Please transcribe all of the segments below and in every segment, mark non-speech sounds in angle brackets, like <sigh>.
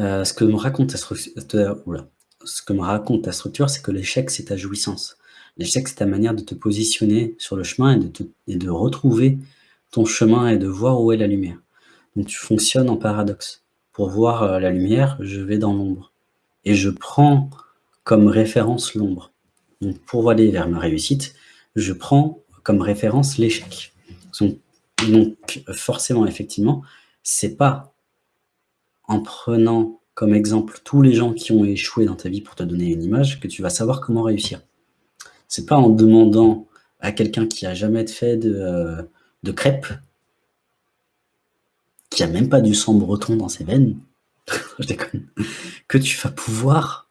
Euh, ce que me raconte ta structure, raconte ta structure, c'est que l'échec, c'est ta jouissance. L'échec, c'est ta manière de te positionner sur le chemin et de, et de retrouver ton chemin et de voir où est la lumière. Donc tu fonctionnes en paradoxe. Pour voir euh, la lumière, je vais dans l'ombre. Et je prends comme référence l'ombre. Donc pour aller vers ma réussite, je prends comme référence l'échec. Donc forcément, effectivement, c'est pas en prenant comme exemple tous les gens qui ont échoué dans ta vie pour te donner une image que tu vas savoir comment réussir. C'est pas en demandant à quelqu'un qui a jamais fait de, euh, de crêpes qui a même pas du sang breton dans ses veines, <laughs> je déconne, que tu vas pouvoir,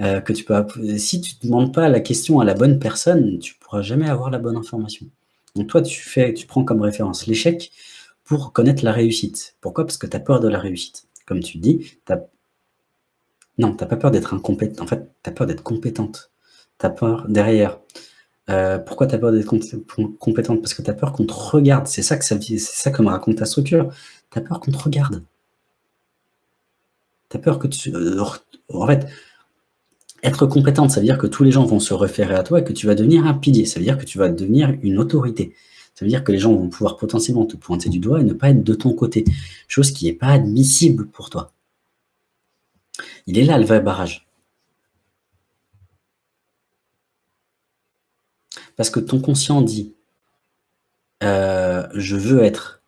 euh, que tu peux, si tu ne demandes pas la question à la bonne personne, tu pourras jamais avoir la bonne information. Donc toi, tu, fais, tu prends comme référence l'échec pour connaître la réussite. Pourquoi? Parce que tu as peur de la réussite. Comme tu dis, non, tu n'as pas peur d'être incompétent. En fait, tu peur d'être compétente. Tu peur derrière. Euh, pourquoi tu as peur d'être compétente? Parce que tu as peur qu'on te regarde. C'est ça, que ça, ça que me raconte ta structure. Tu as peur qu'on te regarde. Tu peur que tu... Euh, en fait, être compétente, ça veut dire que tous les gens vont se référer à toi et que tu vas devenir un pilier. Ça veut dire que tu vas devenir une autorité. Ça veut dire que les gens vont pouvoir potentiellement te pointer du doigt et ne pas être de ton côté. Chose qui n'est pas admissible pour toi. Il est là le vrai barrage. Parce que ton conscient dit euh, je veux être.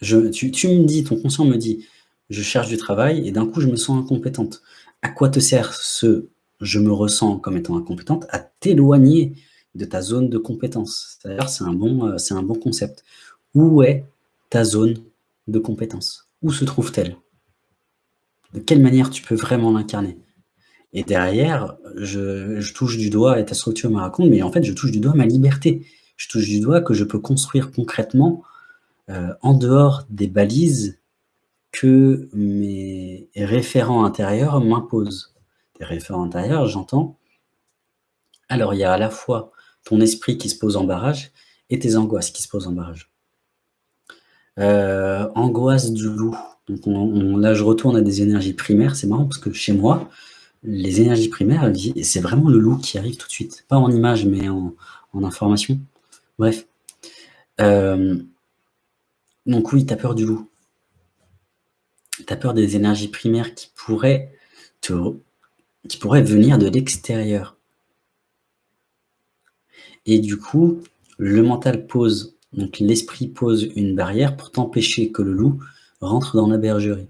Tu, tu, me dis, ton conscient me dit je cherche du travail et d'un coup je me sens incompétente. À quoi te sert ce je me ressens comme étant incompétente À t'éloigner de ta zone de compétence. C'est un, bon, euh, un bon concept. Où est ta zone de compétence? Où se trouve-t-elle? De quelle manière tu peux vraiment l'incarner? Et derrière, je, touche du doigt, et ta structure me raconte, mais en fait, je touche du doigt ma liberté. Je touche du doigt que je peux construire concrètement euh, en dehors des balises que mes référents intérieurs m'imposent. Des référents intérieurs, j'entends. Alors, il y a à la fois esprit qui se pose en barrage et tes angoisses qui se posent en barrage. Euh, angoisse du loup. Donc là, je retourne à des énergies primaires. C'est marrant parce que chez moi, les énergies primaires, c'est vraiment le loup qui arrive tout de suite. Pas en image, mais en, information. Bref. Euh, donc oui, tu as peur du loup. Tu as peur des énergies primaires qui pourraient, te, qui pourraient venir de l'extérieur. Et du coup, le mental pose, donc l'esprit pose une barrière pour t'empêcher que le loup rentre dans la bergerie.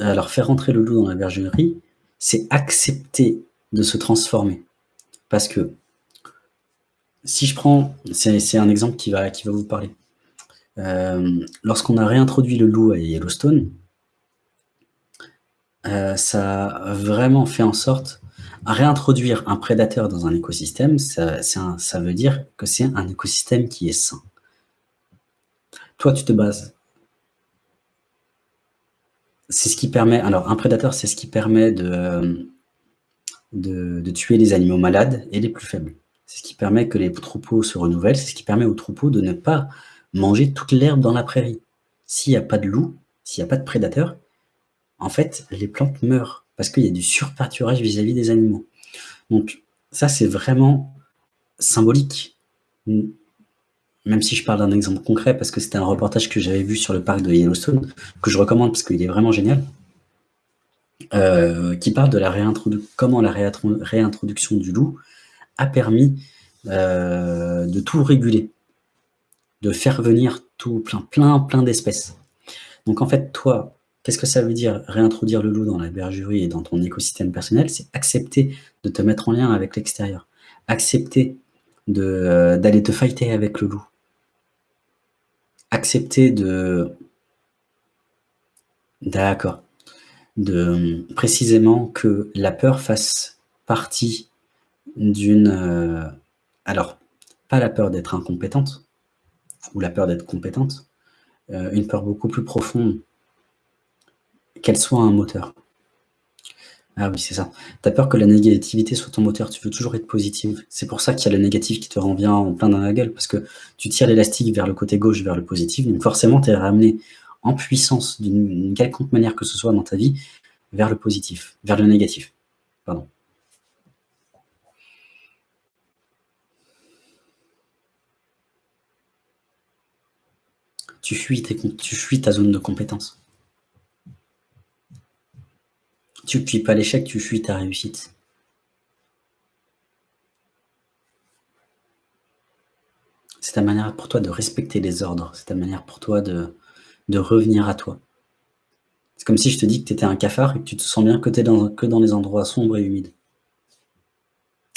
alors, faire rentrer le loup dans la bergerie, c'est accepter de se transformer. Parce que, si je prends, c'est un exemple qui va, qui va vous parler. Euh, lorsqu'on a réintroduit le loup à Yellowstone, euh, ça a vraiment fait en sorte réintroduire un prédateur dans un écosystème, ça, veut dire que c'est un écosystème qui est sain. Toi, tu te bases c'est ce qui permet, alors un prédateur, c'est ce qui permet de, de, tuer les animaux malades et les plus faibles. C'est ce qui permet que les troupeaux se renouvellent, c'est ce qui permet aux troupeaux de ne pas manger toute l'herbe dans la prairie. S'il n'y a pas de loup, s'il n'y a pas de prédateur, en fait, les plantes meurent parce qu'il y a du surpâturage vis-à-vis des animaux. Donc ça, c'est vraiment symbolique même si je parle d'un exemple concret, parce que c'était un reportage que j'avais vu sur le parc de Yellowstone, que je recommande parce qu'il est vraiment génial, euh, qui parle de la réintroduction, comment la réintroduction du loup a permis euh, de tout réguler, de faire venir tout plein, plein, plein d'espèces. Donc en fait, toi, qu'est-ce que ça veut dire réintroduire le loup dans la bergerie et dans ton écosystème personnel? C'est accepter de te mettre en lien avec l'extérieur, accepter euh, d'aller te fighter avec le loup, accepter de... D'accord. De précisément que la peur fasse partie d'une... Euh, alors, pas la peur d'être incompétente, ou la peur d'être compétente, euh, une peur beaucoup plus profonde, qu'elle soit un moteur. Ah oui, c'est ça. Tu as peur que la négativité soit ton moteur, tu veux toujours être positive. C'est pour ça qu'il y a le négatif qui te revient en plein dans la gueule, parce que tu tires l'élastique vers le côté gauche, vers le positif, donc forcément tu es ramené en puissance d'une quelconque manière que ce soit dans ta vie, vers le positif, vers le négatif. Pardon. Tu fuis, tes, tu fuis ta zone de compétence. Tu fuis pas l'échec, tu fuis ta réussite. C'est ta manière pour toi de respecter les ordres, c'est ta manière pour toi de, revenir à toi. C'est comme si je te dis que tu étais un cafard et que tu te sens bien que tu es dans, que dans les endroits sombres et humides.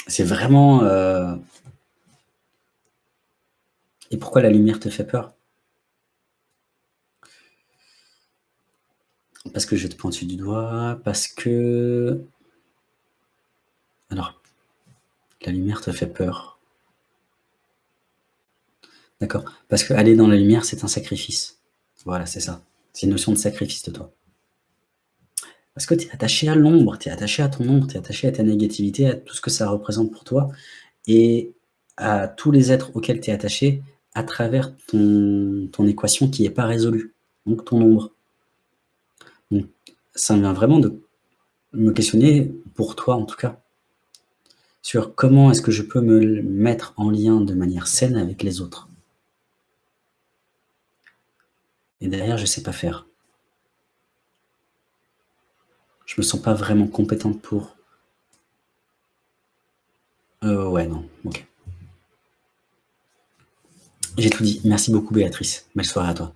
C'est vraiment... Euh, et pourquoi la lumière te fait peur? Parce que je te pointe du doigt, parce que... Alors, la lumière te fait peur. D'accord Parce que aller dans la lumière, c'est un sacrifice. Voilà, c'est ça. C'est une notion de sacrifice de toi. Parce que tu es attaché à l'ombre, tu es attaché à ton ombre, tu es attaché à ta négativité, à tout ce que ça représente pour toi, et à tous les êtres auxquels tu es attaché à travers ton, ton équation qui n'est pas résolue, donc ton ombre. Ça vient vraiment de me questionner, pour toi en tout cas, sur comment est-ce que je peux me mettre en lien de manière saine avec les autres. Et derrière, je ne sais pas faire. Je me sens pas vraiment compétente pour. Euh, ouais, non, ok. J'ai tout dit. Merci beaucoup Béatrice. Belle soirée à toi.